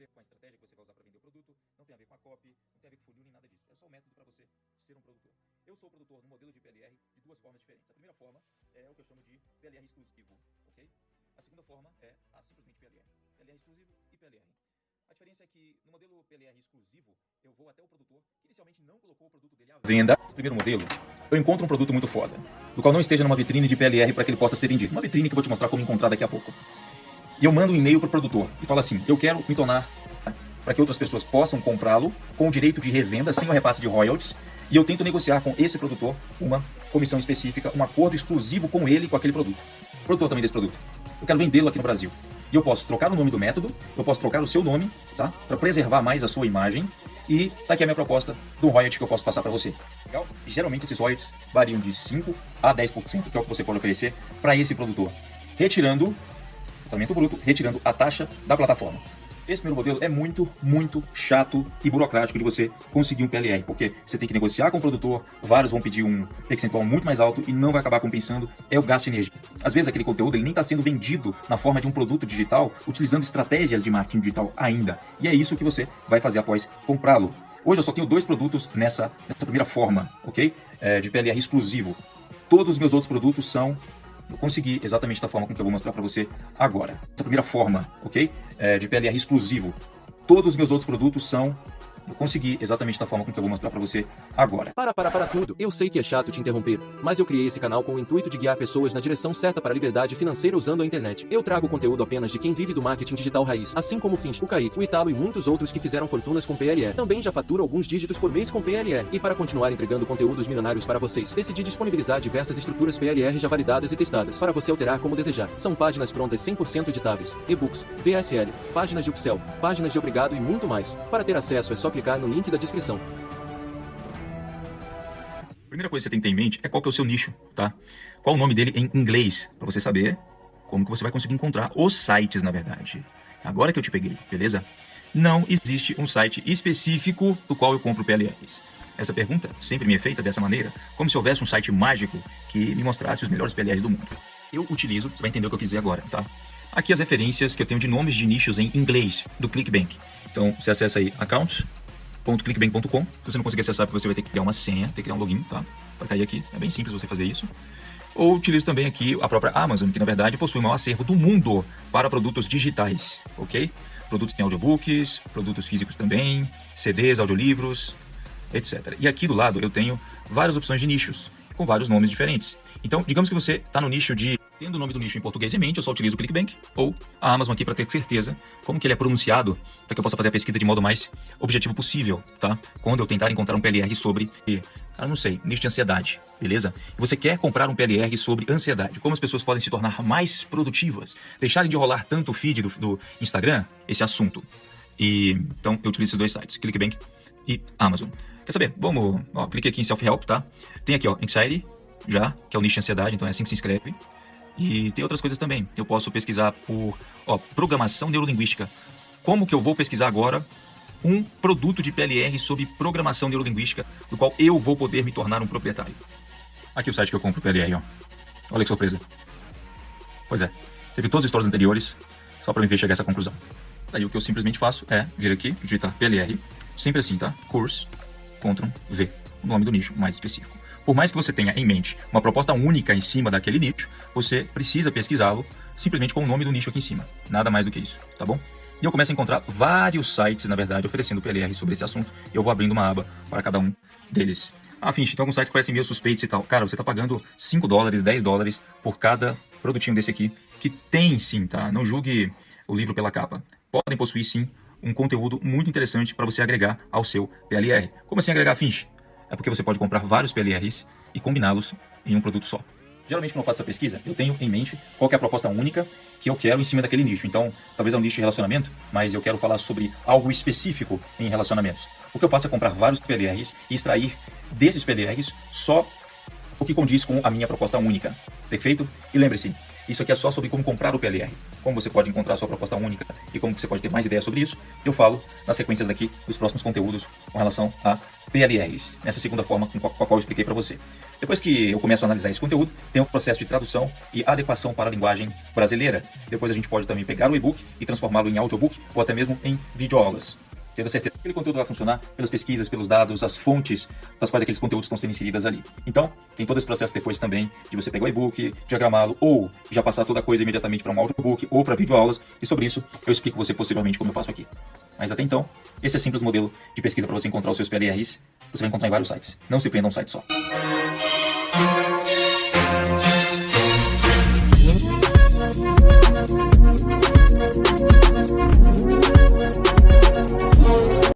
ver com a estratégia que você vai usar para vender o produto, não tem a ver com a copy, não tem a ver com funil nem nada disso. É só um método para você ser um produtor. Eu sou produtor no modelo de PLR de duas formas diferentes. A primeira forma é o que eu chamo de PLR exclusivo, ok? A segunda forma é a simplesmente PLR. PLR exclusivo e PLR. A diferença é que no modelo PLR exclusivo, eu vou até o produtor que inicialmente não colocou o produto dele à venda. Primeiro modelo, eu encontro um produto muito foda, do qual não esteja numa vitrine de PLR para que ele possa ser vendido. Uma vitrine que eu vou te mostrar como encontrar daqui a pouco. E eu mando um e-mail para o produtor e falo assim: eu quero me tornar para que outras pessoas possam comprá-lo com o direito de revenda sem o repasse de royalties. E eu tento negociar com esse produtor uma comissão específica, um acordo exclusivo com ele com aquele produto. Produtor também desse produto. Eu quero vendê-lo aqui no Brasil. E eu posso trocar o nome do método, eu posso trocar o seu nome, tá? Para preservar mais a sua imagem. E tá aqui a minha proposta do royalty que eu posso passar para você. Legal? Geralmente esses royalties variam de 5 a 10%, que é o que você pode oferecer para esse produtor. Retirando, tratamento bruto, retirando a taxa da plataforma. Esse primeiro modelo é muito, muito chato e burocrático de você conseguir um PLR, porque você tem que negociar com o produtor, vários vão pedir um percentual muito mais alto e não vai acabar compensando, é o gasto de energia. Às vezes aquele conteúdo ele nem está sendo vendido na forma de um produto digital, utilizando estratégias de marketing digital ainda. E é isso que você vai fazer após comprá-lo. Hoje eu só tenho dois produtos nessa, nessa primeira forma, ok? É, de PLR exclusivo. Todos os meus outros produtos são eu consegui exatamente da forma com que eu vou mostrar para você agora. Essa primeira forma, ok? É, de PLR exclusivo. Todos os meus outros produtos são eu consegui exatamente da forma com que eu vou mostrar para você agora. Para, para, para tudo. Eu sei que é chato te interromper, mas eu criei esse canal com o intuito de guiar pessoas na direção certa para a liberdade financeira usando a internet. Eu trago conteúdo apenas de quem vive do marketing digital raiz, assim como o Fins, o Kait, o Italo e muitos outros que fizeram fortunas com PLR. Também já faturo alguns dígitos por mês com PLR. E para continuar entregando conteúdos milionários para vocês, decidi disponibilizar diversas estruturas PLR já validadas e testadas, para você alterar como desejar. São páginas prontas 100% editáveis, e-books, VSL, páginas de upsell, páginas de obrigado e muito mais. Para ter acesso é só clicar no link da descrição. Primeira coisa que você tem que ter em mente é qual que é o seu nicho, tá? Qual o nome dele em inglês, para você saber como que você vai conseguir encontrar os sites, na verdade. Agora que eu te peguei, beleza? Não existe um site específico do qual eu compro PLRs. Essa pergunta sempre me é feita dessa maneira, como se houvesse um site mágico que me mostrasse os melhores PLRs do mundo. Eu utilizo, você vai entender o que eu quis dizer agora, tá? Aqui as referências que eu tenho de nomes de nichos em inglês, do ClickBank. Então, você acessa aí accounts.clickbank.com. Se você não conseguir acessar, você vai ter que criar uma senha, ter que criar um login, tá? Para cair aqui. É bem simples você fazer isso. Ou utilizo também aqui a própria Amazon, que na verdade possui o maior acervo do mundo para produtos digitais, ok? Produtos em audiobooks, produtos físicos também, CDs, audiolivros, etc. E aqui do lado eu tenho várias opções de nichos, com vários nomes diferentes. Então, digamos que você está no nicho de Tendo o nome do nicho em português em mente, eu só utilizo o ClickBank ou a Amazon aqui para ter certeza como que ele é pronunciado, para que eu possa fazer a pesquisa de modo mais objetivo possível, tá? Quando eu tentar encontrar um PLR sobre, cara, não sei, nicho de ansiedade, beleza? E você quer comprar um PLR sobre ansiedade, como as pessoas podem se tornar mais produtivas, deixarem de rolar tanto o feed do, do Instagram, esse assunto. E então eu utilizo esses dois sites, ClickBank e Amazon. Quer saber? Vamos, ó, clique aqui em Self Help, tá? Tem aqui, ó, Anxiety, já, que é o nicho de ansiedade, então é assim que se inscreve. E tem outras coisas também. Eu posso pesquisar por ó, programação neurolinguística. Como que eu vou pesquisar agora um produto de PLR sobre programação neurolinguística, do qual eu vou poder me tornar um proprietário? Aqui o site que eu compro PLR, ó. Olha que surpresa. Pois é, você viu todos os stories anteriores, só para me ver chegar a essa conclusão. Daí o que eu simplesmente faço é vir aqui, digitar PLR, sempre assim, tá? Course, Ctrl V, o nome do nicho mais específico. Por mais que você tenha em mente uma proposta única em cima daquele nicho, você precisa pesquisá-lo simplesmente com o nome do nicho aqui em cima. Nada mais do que isso, tá bom? E eu começo a encontrar vários sites, na verdade, oferecendo PLR sobre esse assunto. E eu vou abrindo uma aba para cada um deles. Ah, Finch, tem alguns sites parecem meio suspeitos e tal. Cara, você está pagando 5 dólares, 10 dólares por cada produtinho desse aqui, que tem sim, tá? Não julgue o livro pela capa. Podem possuir sim um conteúdo muito interessante para você agregar ao seu PLR. Como assim agregar, Finch? É porque você pode comprar vários PLRs e combiná-los em um produto só. Geralmente, quando eu faço essa pesquisa, eu tenho em mente qual é a proposta única que eu quero em cima daquele nicho. Então, talvez é um nicho de relacionamento, mas eu quero falar sobre algo específico em relacionamentos. O que eu faço é comprar vários PLRs e extrair desses PLRs só o que condiz com a minha proposta única. Perfeito? E lembre-se, Isso aqui é só sobre como comprar o PLR, como você pode encontrar sua proposta única e como você pode ter mais ideias sobre isso, eu falo nas sequências daqui dos próximos conteúdos com relação a PLRs, nessa segunda forma com a qual eu expliquei para você. Depois que eu começo a analisar esse conteúdo, tem o processo de tradução e adequação para a linguagem brasileira. Depois a gente pode também pegar o e-book e transformá-lo em audiobook ou até mesmo em videoaulas tendo certeza que aquele conteúdo vai funcionar pelas pesquisas, pelos dados, as fontes das quais aqueles conteúdos estão sendo inseridos ali. Então, tem todo esse processo depois também de você pegar o e-book, diagramá-lo, ou já passar toda a coisa imediatamente para um audiobook ou para videoaulas, e sobre isso eu explico você possivelmente como eu faço aqui. Mas até então, esse é simples modelo de pesquisa para você encontrar os seus PLRs, você vai encontrar em vários sites. Não se prenda a um site só.